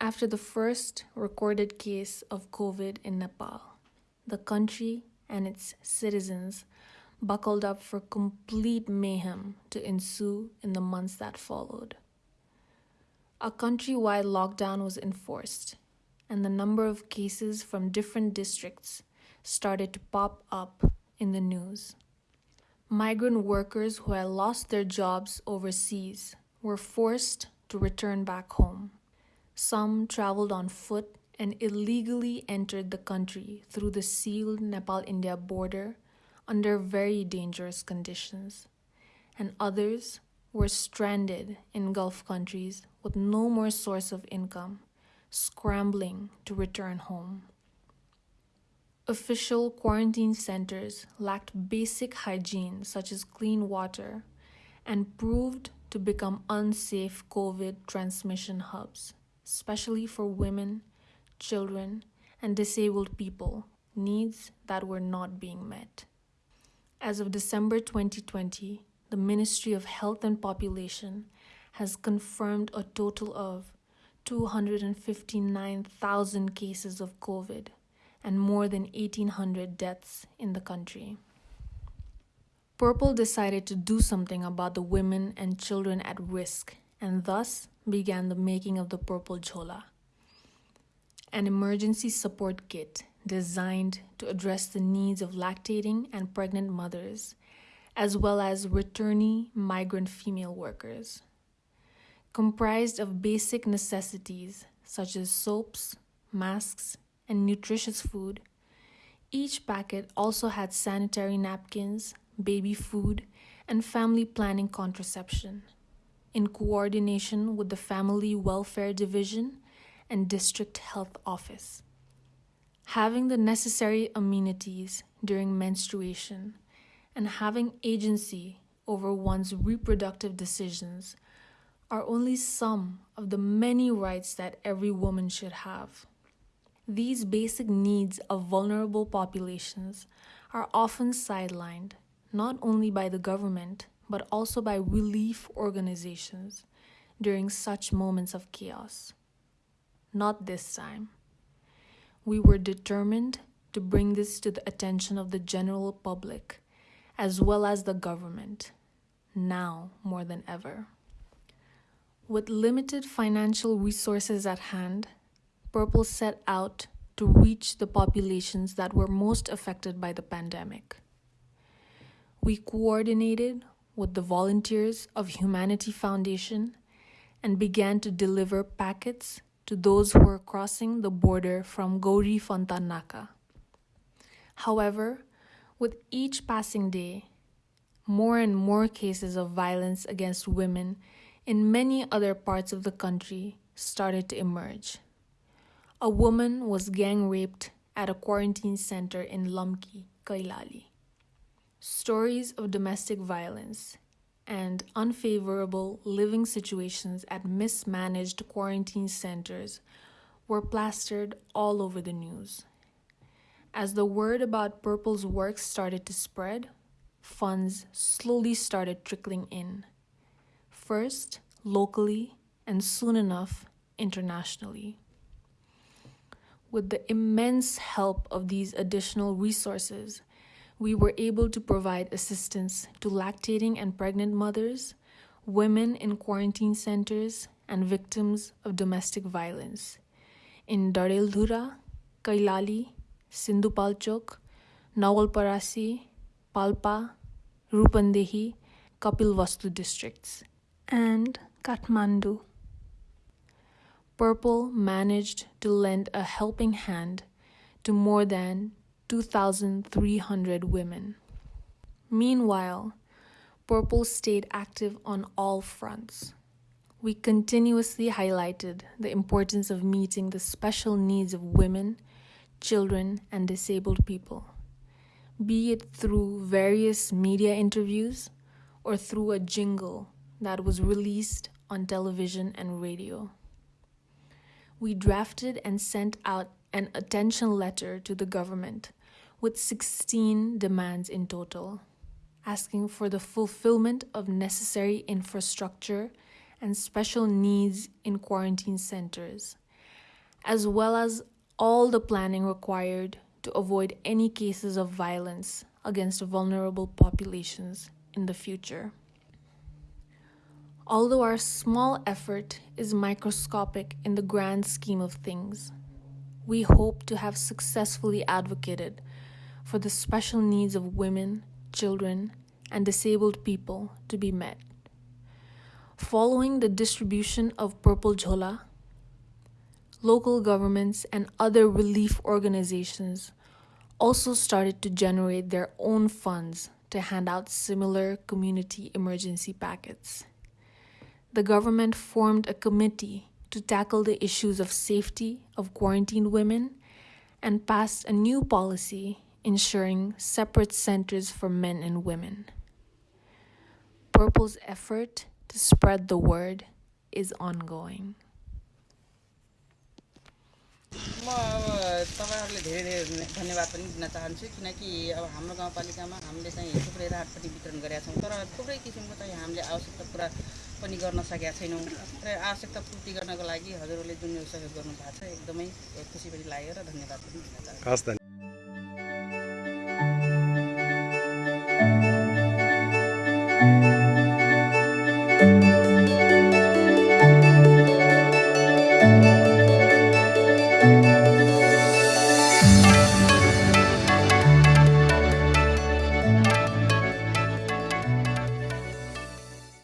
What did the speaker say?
After the first recorded case of COVID in Nepal, the country and its citizens buckled up for complete mayhem to ensue in the months that followed. A countrywide lockdown was enforced, and the number of cases from different districts started to pop up in the news. Migrant workers who had lost their jobs overseas were forced to return back home. Some traveled on foot and illegally entered the country through the sealed Nepal India border under very dangerous conditions, and others were stranded in Gulf countries with no more source of income, scrambling to return home. Official quarantine centers lacked basic hygiene, such as clean water, and proved to become unsafe COVID transmission hubs, especially for women, children, and disabled people, needs that were not being met. As of December 2020, the Ministry of Health and Population has confirmed a total of 259,000 cases of COVID and more than 1,800 deaths in the country. Purple decided to do something about the women and children at risk and thus began the making of the Purple Jhola, an emergency support kit designed to address the needs of lactating and pregnant mothers, as well as returnee migrant female workers. Comprised of basic necessities such as soaps, masks, and nutritious food, each packet also had sanitary napkins, baby food, and family planning contraception, in coordination with the Family Welfare Division and District Health Office. Having the necessary amenities during menstruation and having agency over one's reproductive decisions are only some of the many rights that every woman should have. These basic needs of vulnerable populations are often sidelined not only by the government but also by relief organizations during such moments of chaos. Not this time. We were determined to bring this to the attention of the general public as well as the government, now more than ever. With limited financial resources at hand, Purple set out to reach the populations that were most affected by the pandemic. We coordinated with the volunteers of Humanity Foundation and began to deliver packets to those who were crossing the border from Gauriphanta naka. However, with each passing day, more and more cases of violence against women in many other parts of the country started to emerge. A woman was gang raped at a quarantine center in Lamki, Kailali. Stories of domestic violence and unfavorable living situations at mismanaged quarantine centers were plastered all over the news. As the word about Purple's work started to spread, funds slowly started trickling in. First, locally, and soon enough, internationally. With the immense help of these additional resources, we were able to provide assistance to lactating and pregnant mothers, women in quarantine centers, and victims of domestic violence in Dadeldhura, Kailali, Sindhupalchok, Nawalparasi, Palpa, Rupandehi, Kapilvastu districts, and Kathmandu. Purple managed to lend a helping hand to more than 2,300 women. Meanwhile, Purple stayed active on all fronts. We continuously highlighted the importance of meeting the special needs of women, children, and disabled people, be it through various media interviews or through a jingle that was released on television and radio. We drafted and sent out an attention letter to the government with 16 demands in total, asking for the fulfillment of necessary infrastructure and special needs in quarantine centers, as well as all the planning required to avoid any cases of violence against vulnerable populations in the future. Although our small effort is microscopic in the grand scheme of things, we hope to have successfully advocated for the special needs of women, children, and disabled people to be met. Following the distribution of Purple Jhola, local governments and other relief organizations also started to generate their own funds to hand out similar community emergency packets. The government formed a committee to tackle the issues of safety of quarantined women and passed a new policy ensuring separate centers for men and women. Purple's effort to spread the word is ongoing. म अब तपाईँहरूले धेरै धेरै धन्यवाद पनि दिन चाहन्छु किनकि अब हाम्रो गाउँपालिकामा हामीले चाहिँ थुप्रै राहत पनि वितरण गरेका छौँ तर थुप्रै किसिमको चाहिँ हामीले आवश्यकता पुरा पनि गर्न सकेका छैनौँ र आवश्यकता पूर्ति गर्नको लागि हजुरहरूले जुन यो सहयोग गर्नुभएको छ एकदमै खुसी पनि लाग्यो र धन्यवाद पनि दिन चाहन्छु हस् धन्यवाद